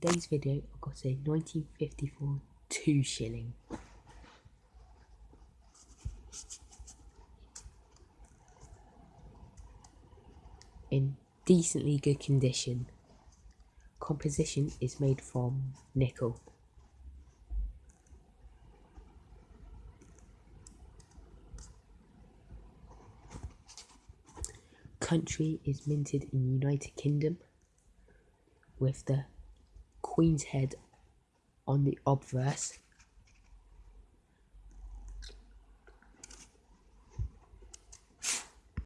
today's video I've got a 1954 2 shilling. In decently good condition. Composition is made from nickel. Country is minted in United Kingdom with the Queen's Head on the obverse